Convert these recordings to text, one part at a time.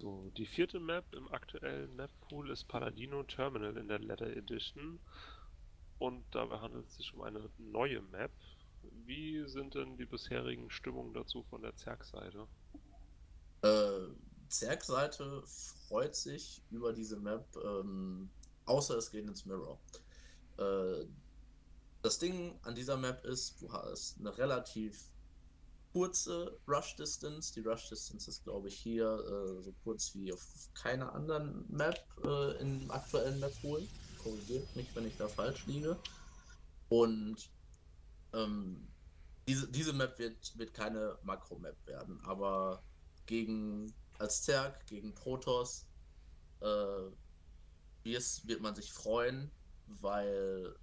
So, die vierte Map im aktuellen Map-Pool ist Paladino Terminal in der Leather Edition. Und dabei handelt es sich um eine neue Map. Wie sind denn die bisherigen Stimmungen dazu von der Zerg-Seite? Äh, Zerg-Seite freut sich über diese Map, ähm, außer es geht ins Mirror. Äh, das Ding an dieser Map ist, du hast eine relativ kurze Rush Distance. Die Rush Distance ist, glaube ich, hier äh, so kurz wie auf keiner anderen Map äh, im aktuellen Map Pool. Korrigiert mich, wenn ich da falsch liege. Und ähm, diese, diese Map wird, wird keine Makro-Map werden, aber gegen als Zerg, gegen Protoss äh, wird man sich freuen, weil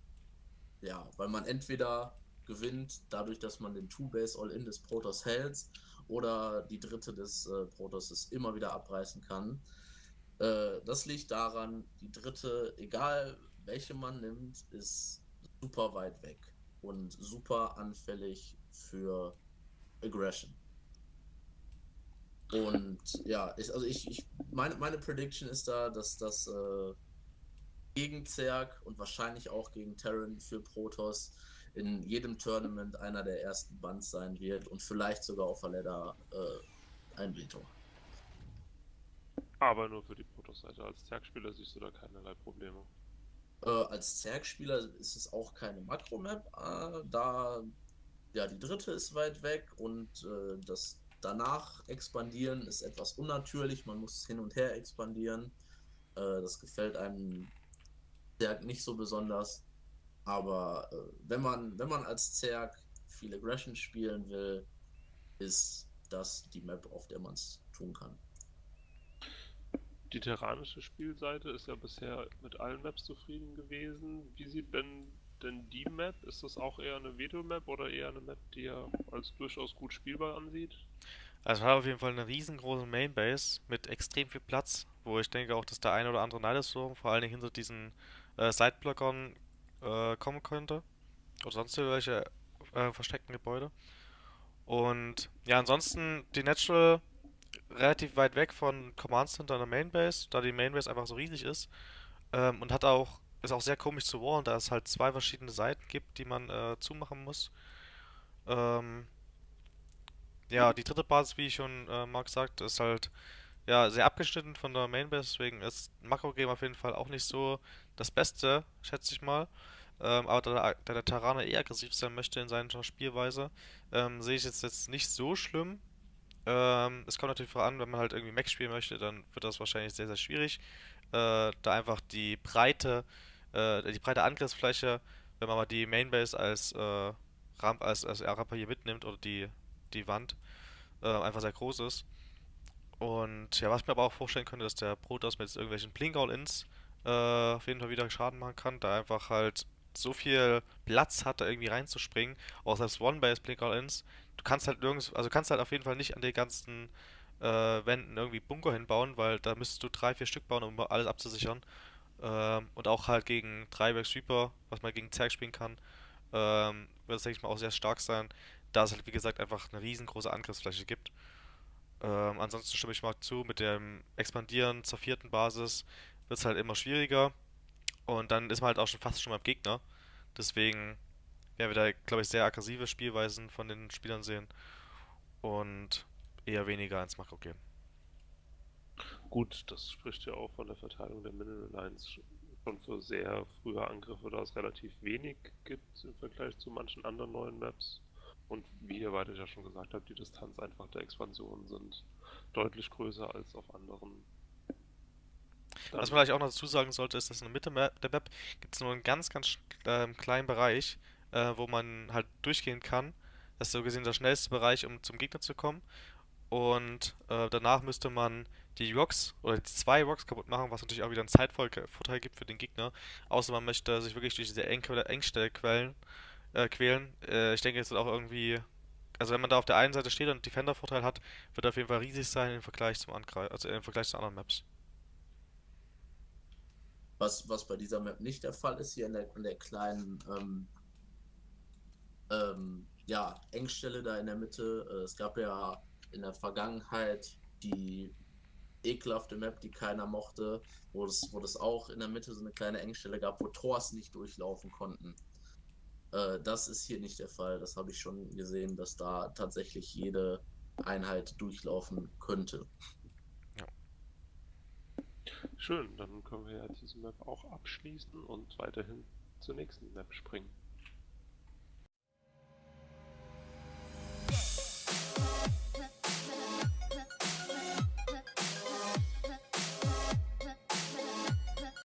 ja, weil man entweder gewinnt, dadurch, dass man den Two-Base All-In des Protoss hält oder die dritte des äh, Protosses immer wieder abreißen kann. Äh, das liegt daran, die dritte, egal welche man nimmt, ist super weit weg und super anfällig für Aggression. Und ja, ich, also ich, ich meine, meine Prediction ist da, dass das äh, gegen Zerg und wahrscheinlich auch gegen Terran für Protoss in jedem Tournament einer der ersten Bands sein wird und vielleicht sogar auf Valeda äh, ein Veto. Aber nur für die Protoss-Seite. Als Zerg-Spieler siehst du da keinerlei Probleme. Äh, als Zerg-Spieler ist es auch keine Makro-Map, äh, da ja die dritte ist weit weg und äh, das danach expandieren ist etwas unnatürlich. Man muss hin und her expandieren. Äh, das gefällt einem Zerg nicht so besonders. Aber äh, wenn, man, wenn man als Zerg viel Aggression spielen will, ist das die Map, auf der man es tun kann. Die terranische Spielseite ist ja bisher mit allen Maps zufrieden gewesen. Wie sieht denn, denn die Map? Ist das auch eher eine Veto-Map oder eher eine Map, die er als durchaus gut spielbar ansieht? Also hat auf jeden Fall eine riesengroße Mainbase mit extrem viel Platz, wo ich denke auch, dass der eine oder andere Nidus-Turm vor allen Dingen hinter diesen äh, Sideblockern äh, kommen könnte. Oder sonst irgendwelche äh, versteckten Gebäude. Und ja, ansonsten die Natural relativ weit weg von Command Center in der Mainbase, da die Mainbase einfach so riesig ist. Ähm, und hat auch, ist auch sehr komisch zu wallen, da es halt zwei verschiedene Seiten gibt, die man äh, zumachen muss. Ähm, ja, die dritte Basis, wie ich schon äh, Mark sagt, ist halt ja sehr abgeschnitten von der Mainbase, deswegen ist Makro-Game auf jeden Fall auch nicht so das Beste, schätze ich mal. Ähm, aber da, da, der Terraner eh aggressiv sein möchte in seiner Spielweise, ähm, sehe ich jetzt, jetzt nicht so schlimm. Ähm, es kommt natürlich voran, wenn man halt irgendwie Max spielen möchte, dann wird das wahrscheinlich sehr, sehr schwierig. Äh, da einfach die breite, äh, die breite Angriffsfläche, wenn man mal die Mainbase als äh, Ramp, als, als Rampe hier mitnimmt oder die, die Wand, äh, einfach sehr groß ist. Und ja, was ich mir aber auch vorstellen könnte, dass der Protoss mit irgendwelchen Blink-All-Ins äh, auf jeden Fall wieder Schaden machen kann, da einfach halt so viel Platz hat, da irgendwie reinzuspringen. Auch selbst One-Base Blink-All-Ins. Du kannst halt nirgends, also kannst halt auf jeden Fall nicht an den ganzen äh, Wänden irgendwie Bunker hinbauen, weil da müsstest du drei, vier Stück bauen, um alles abzusichern. Ähm, und auch halt gegen Dreiberg Sweeper, was man gegen Zerg spielen kann, ähm, wird es, denke ich mal, auch sehr stark sein, da es halt, wie gesagt, einfach eine riesengroße Angriffsfläche gibt. Ähm, ansonsten stimme ich mal zu, mit dem Expandieren zur vierten Basis wird es halt immer schwieriger. Und dann ist man halt auch schon fast schon beim Gegner. Deswegen werden wir da, glaube ich, sehr aggressive Spielweisen von den Spielern sehen. Und eher weniger ins Makro gehen. Gut, das spricht ja auch von der Verteilung der Mineral Lines schon für sehr frühe Angriffe, da es relativ wenig gibt im Vergleich zu manchen anderen neuen Maps. Und wie ihr beide ja schon gesagt habt, die Distanz einfach der Expansion sind deutlich größer als auf anderen. Was man vielleicht auch noch dazu sagen sollte, ist, dass in der Mitte der Map gibt es nur einen ganz, ganz äh, kleinen Bereich, äh, wo man halt durchgehen kann. Das ist so gesehen der schnellste Bereich, um zum Gegner zu kommen. Und äh, danach müsste man die Rocks oder die zwei Rocks kaputt machen, was natürlich auch wieder einen Zeitvorteil gibt für den Gegner. Außer man möchte sich wirklich durch diese Engstelle quälen äh, quälen. Äh, ich denke, es wird auch irgendwie. Also wenn man da auf der einen Seite steht und Defender-Vorteil hat, wird er auf jeden Fall riesig sein im Vergleich zum Angreif also im Vergleich zu anderen Maps. Was, was bei dieser Map nicht der Fall ist, hier in der, in der kleinen ähm, ähm, ja, Engstelle da in der Mitte. Äh, es gab ja in der Vergangenheit die ekelhafte Map, die keiner mochte, wo es, wo es auch in der Mitte so eine kleine Engstelle gab, wo Tors nicht durchlaufen konnten. Äh, das ist hier nicht der Fall. Das habe ich schon gesehen, dass da tatsächlich jede Einheit durchlaufen könnte. Schön, dann können wir ja diese Map auch abschließen und weiterhin zur nächsten Map springen.